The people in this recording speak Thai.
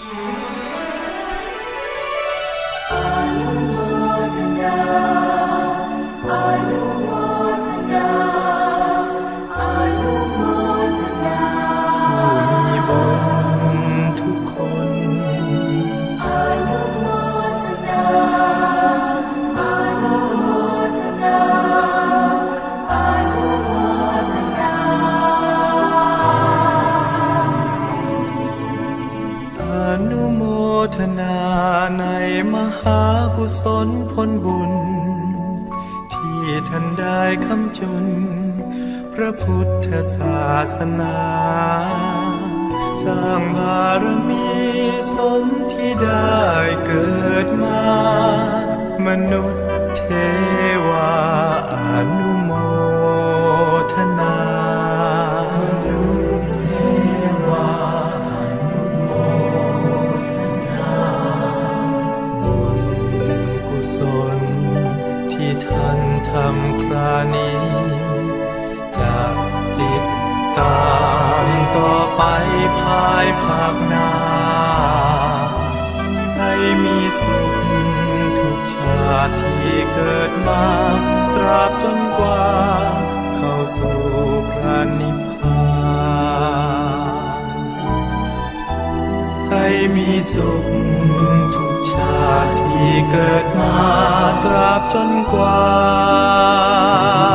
มี โมทนาในมหากุศลผลบุญ ที่ท่านได้คำจุน พระพุทธศาสนา สร้างบารมีสมที่ได้เกิดมา มนุษย์เทวาอนุโมทนา ท่านทำครานี้ จะติดตามต่อไปภายภาคหน้า ให้มีสุขทุกชาติที่เกิดมา ตราบจนกว่า เข้าสู่พระนิพพาน มีสุข ทุกชาติที่เกิดมาตราบจนกว่า